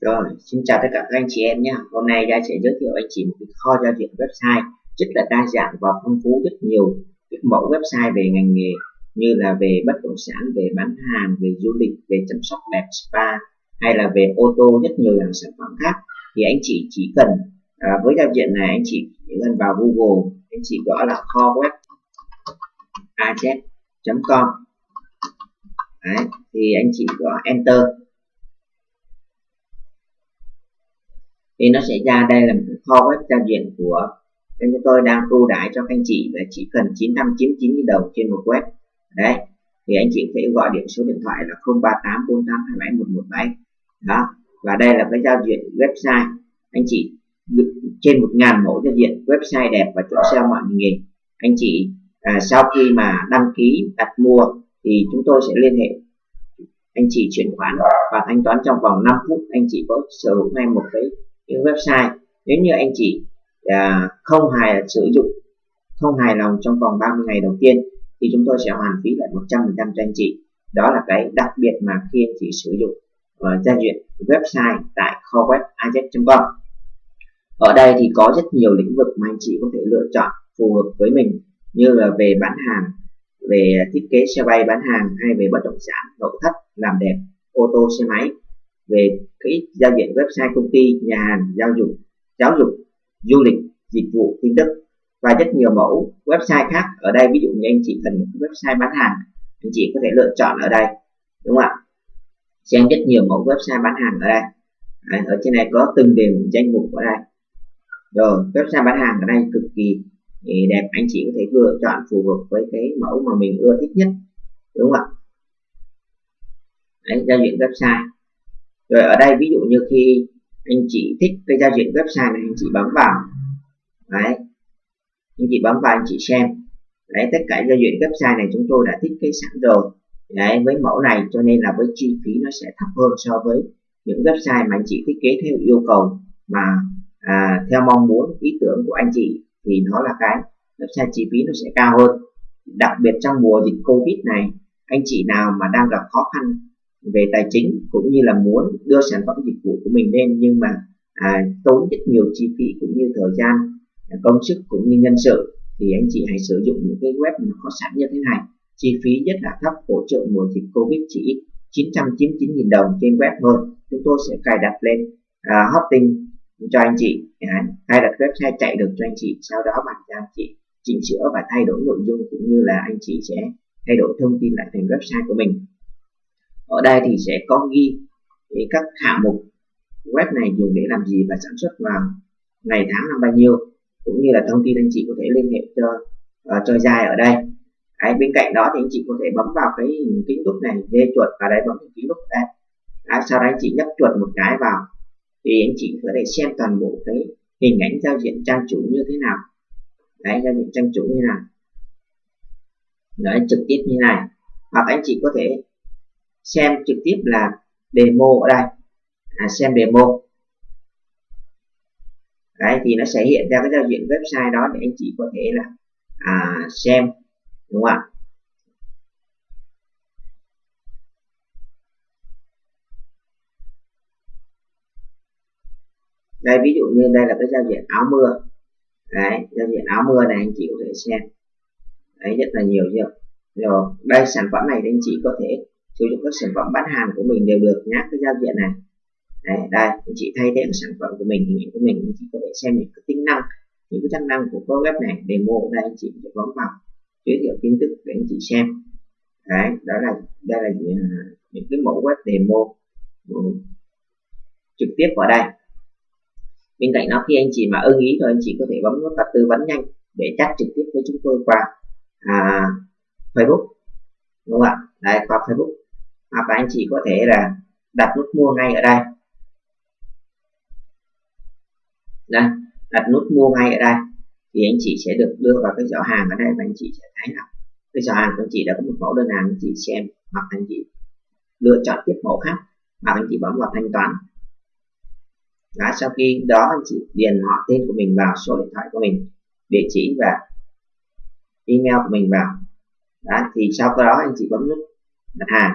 Rồi, xin chào tất cả các anh chị em nhé. Hôm nay Gia sẽ giới thiệu anh chị một cái kho giao diện website rất là đa dạng và phong phú rất nhiều các mẫu website về ngành nghề như là về bất động sản, về bán hàng, về du lịch, về chăm sóc đẹp spa hay là về ô tô rất nhiều dạng sản phẩm khác. Thì anh chị chỉ cần à, với giao diện này anh chị chỉ cần vào Google anh chị gõ là kho web az.com Đấy, thì anh chị gõ enter. Thì nó sẽ ra đây là một cái kho web giao diện của nên chúng tôi đang ưu đãi cho các anh chị là chỉ cần 999 đồng trên một web. Đấy thì anh chị có thể gọi điện số điện thoại là 0384827117 đó và đây là cái giao diện website. Anh chị trên một ngàn mẫu giao diện website đẹp và chỗ sale mọi nghề. Anh chị à, sau khi mà đăng ký đặt mua thì chúng tôi sẽ liên hệ anh chị chuyển khoản và thanh toán trong vòng 5 phút. Anh chị có sở hữu ngay một cái những website. Nếu như anh chị à, không hài sử dụng không hài lòng trong vòng 30 ngày đầu tiên thì chúng tôi sẽ hoàn phí lại 100% cho anh chị. Đó là cái đặc biệt mà khi anh chị sử dụng uh, giao diện website tại kho web com. Ở đây thì có rất nhiều lĩnh vực mà anh chị có thể lựa chọn phù hợp với mình như là về bán hàng về thiết kế xe bay bán hàng hay về bất động sản nội thất làm đẹp ô tô xe máy về cái giao diện website công ty nhà hàng giáo dục giáo dục du lịch dịch vụ tin tức và rất nhiều mẫu website khác. Ở đây ví dụ như anh chị cần một website bán hàng anh chị có thể lựa chọn ở đây đúng không ạ? Xem rất nhiều mẫu website bán hàng ở đây. Đấy, ở trên này có từng đều danh mục ở đây. Rồi website bán hàng ở đây cực kỳ ừ, đẹp. Anh chị có thể lựa chọn phù hợp với cái mẫu mà mình ưa thích nhất đúng không ạ? Đấy, giao diện website rồi ở đây ví dụ như khi anh chị thích cái giao diện website này anh chị bấm vào. Đấy. Anh chị bấm vào anh chị xem. Đấy tất cả giao diện website này chúng tôi đã thiết kế sẵn rồi. Đấy với mẫu này cho nên là với chi phí nó sẽ thấp hơn so với những website mà anh chị thiết kế theo yêu cầu mà à, theo mong muốn ý tưởng của anh chị thì nó là cái website chi phí nó sẽ cao hơn. Đặc biệt trong mùa dịch covid này anh chị nào mà đang gặp khó khăn về tài chính cũng như là muốn đưa sản phẩm dịch vụ của mình lên nhưng mà à, tốn rất nhiều chi phí cũng như thời gian à, công sức cũng như nhân sự thì anh chị hãy sử dụng những cái web mà có sẵn như thế này. Chi phí rất là thấp hỗ trợ mùa dịch covid chỉ 999.000 đồng trên web thôi. Chúng tôi sẽ cài đặt lên à, hosting cho anh chị. À, cài đặt website chạy được cho anh chị sau đó bạn cho anh chị chỉnh sửa và thay đổi nội dung cũng như là anh chị sẽ thay đổi thông tin lại thành website của mình ở đây thì sẽ có ghi các hạng mục web này dùng để làm gì và sản xuất vào ngày tháng năm bao nhiêu cũng như là thông tin anh chị có thể liên hệ cho uh, cho dài ở đây. Đấy, bên cạnh đó thì anh chị có thể bấm vào cái kính đúc này dê chuột vào đây bấm cái kính đúc đây. Đấy, sau đó anh chị nhấp chuột một cái vào thì anh chị có thể xem toàn bộ cái hình ảnh giao diện trang chủ như thế nào. Đấy giao diện trang chủ như thế nào. Đấy trực tiếp như này. Hoặc anh chị có thể xem trực tiếp là demo ở đây. À, xem demo. Đấy thì nó sẽ hiện ra cái giao diện website đó để anh chị có thể là à, xem đúng không ạ? Đây ví dụ như đây là cái giao diện áo mưa. Đấy giao diện áo mưa này anh chị có thể xem. Đấy rất là nhiều chưa? Rồi đây sản phẩm này thì anh chị có thể sử dụng các sản phẩm bán hàng của mình đều được nhá cái giao diện này. Đấy, đây anh chị thay thế sản phẩm của mình hình ảnh của mình anh chị có thể xem những cái tính năng những cái chức năng của cái web này demo đây anh chị sẽ bấm vào giới thiệu tin tức để anh chị xem. Đấy đó là đây là những, à, những cái mẫu web demo ừ, trực tiếp vào đây. Bên cạnh đó khi anh chị mà ưng ý rồi anh chị có thể bấm nút tắt tư vấn nhanh để chat trực tiếp với chúng tôi qua à, Facebook đúng không ạ? Đây qua Facebook hoặc là anh chị có thể là đặt nút mua ngay ở đây. Đây đặt nút mua ngay ở đây thì anh chị sẽ được đưa vào cái giỏ hàng ở đây và anh chị sẽ thấy là cái giỏ hàng của anh chị đã có một mẫu đơn hàng anh chị xem hoặc anh chị lựa chọn tiếp mẫu khác hoặc anh chị bấm vào thanh toán. Đó, sau khi đó anh chị điền họ tên của mình vào số điện thoại của mình địa chỉ và email của mình vào. Đó, thì sau đó anh chị bấm nút đặt hàng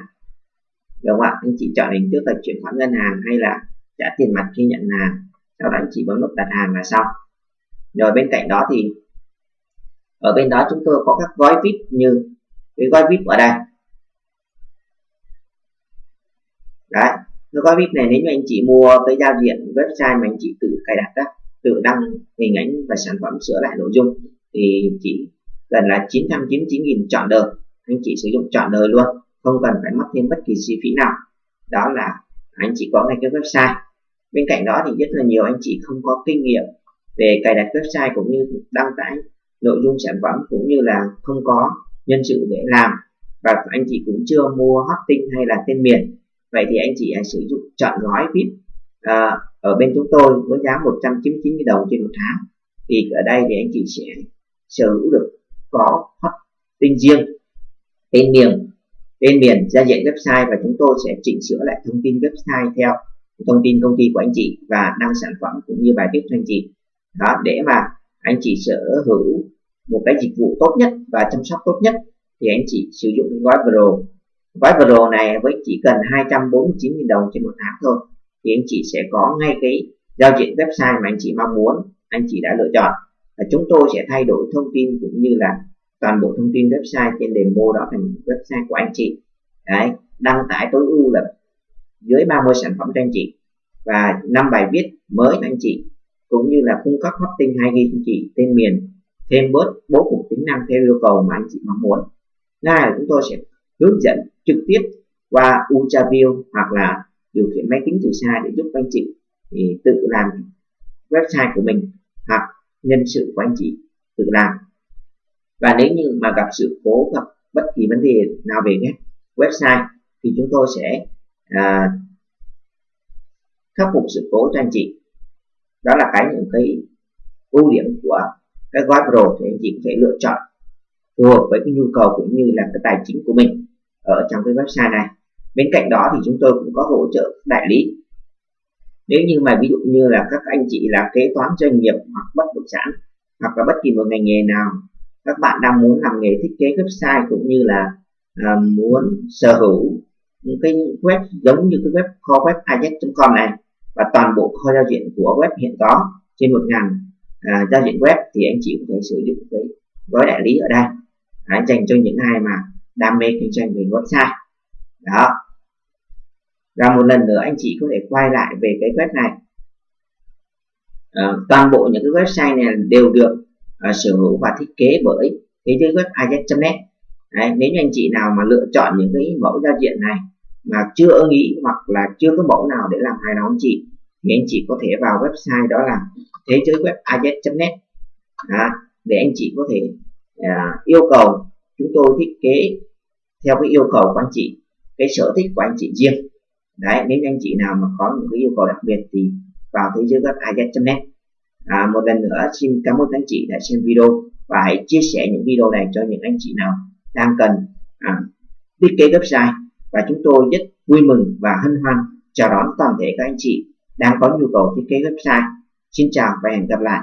đúng không ạ? Anh chị chọn hình thức là chuyển khoản ngân hàng hay là trả tiền mặt khi nhận hàng. Sau đó anh chị bấm nút đặt hàng là xong. Rồi bên cạnh đó thì ở bên đó chúng tôi có các gói vip như cái gói vip ở đây. Đấy cái gói vip này nếu như anh chị mua cái giao diện website mà anh chị tự cài đặt đó, tự đăng hình ảnh và sản phẩm sửa lại nội dung thì chỉ cần là 999.000 chọn đời. Anh chị sử dụng chọn đời luôn không cần phải mất thêm bất kỳ chi phí nào. Đó là anh chị có ngay cái website. Bên cạnh đó thì rất là nhiều anh chị không có kinh nghiệm về cài đặt website cũng như đăng tải nội dung sản phẩm cũng như là không có nhân sự để làm. Và anh chị cũng chưa mua hosting hay là tên miền. Vậy thì anh chị hãy sử dụng chọn gói VIP à, ờ, ở bên chúng tôi với giá 199 đồng trên một tháng. Thì ở đây thì anh chị sẽ sở hữu được có hosting riêng tên miền tên miền giao diện website và chúng tôi sẽ chỉnh sửa lại thông tin website theo thông tin công ty của anh chị và đăng sản phẩm cũng như bài viết cho anh chị. Đó, để mà anh chị sở hữu một cái dịch vụ tốt nhất và chăm sóc tốt nhất, thì anh chị sử dụng cái gói Pro gói Pro này với chỉ cần 249.000 đồng trên một tháng thôi, thì anh chị sẽ có ngay cái giao diện website mà anh chị mong muốn, anh chị đã lựa chọn. Và chúng tôi sẽ thay đổi thông tin cũng như là toàn bộ thông tin website trên demo đó thành website của anh chị. Đấy, đăng tải tối ưu là dưới 30 sản phẩm cho anh chị và năm bài viết mới cho anh chị cũng như là cung cấp hosting 2 ghi cho chị tên miền thêm bớt bố cục tính năng theo yêu cầu mà anh chị mong muốn. Ngay là chúng tôi sẽ hướng dẫn trực tiếp qua ultraview hoặc là điều khiển máy tính từ xa để giúp anh chị thì tự làm website của mình hoặc nhân sự của anh chị tự làm và nếu như mà gặp sự cố gặp bất kỳ vấn đề nào về website thì chúng tôi sẽ à, khắc phục sự cố cho anh chị. Đó là cái những cái ưu điểm của cái gói pro thì anh chị có thể lựa chọn phù hợp với cái nhu cầu cũng như là cái tài chính của mình ở trong cái website này. Bên cạnh đó thì chúng tôi cũng có hỗ trợ đại lý. Nếu như mà ví dụ như là các anh chị là kế toán doanh nghiệp hoặc bất động sản hoặc là bất kỳ một ngành nghề nào các bạn đang muốn làm nghề thiết kế website cũng như là uh, muốn sở hữu những cái web giống như cái web kho web com này và toàn bộ kho giao diện của web hiện có trên một ngàn à, giao diện web thì anh chị có thể sử dụng cái gói đại lý ở đây. Đấy, dành cho những ai mà đam mê kinh doanh về website. Đó. Và một lần nữa anh chị có thể quay lại về cái web này. À, toàn bộ những cái website này đều được À, sở hữu và thiết kế bởi thế giới web ajax.net Đấy, nếu như anh chị nào mà lựa chọn những cái mẫu giao diện này mà chưa ưng ý hoặc là chưa có mẫu nào để làm hài lòng anh chị thì anh chị có thể vào website đó là thế giới web ajax.net để anh chị có thể à, yêu cầu chúng tôi thiết kế theo cái yêu cầu của anh chị cái sở thích của anh chị riêng. Đấy nếu anh chị nào mà có những cái yêu cầu đặc biệt thì vào thế giới web ajax.net à, một lần nữa xin cảm ơn anh chị đã xem video và hãy chia sẻ những video này cho những anh chị nào đang cần à, thiết kế website. Và chúng tôi rất vui mừng và hân hoan chào đón toàn thể các anh chị đang có nhu cầu thiết kế website. Xin chào và hẹn gặp lại.